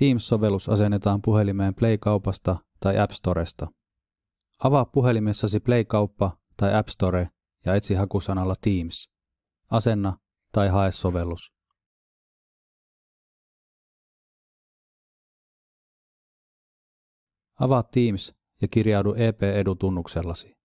Teams-sovellus asennetaan puhelimeen Play-kaupasta tai App Storesta. Avaa puhelimessasi Play-kauppa tai App Store ja etsi hakusanalla Teams. Asenna tai hae sovellus. Avaa Teams ja kirjaudu EP-edutunnuksellasi.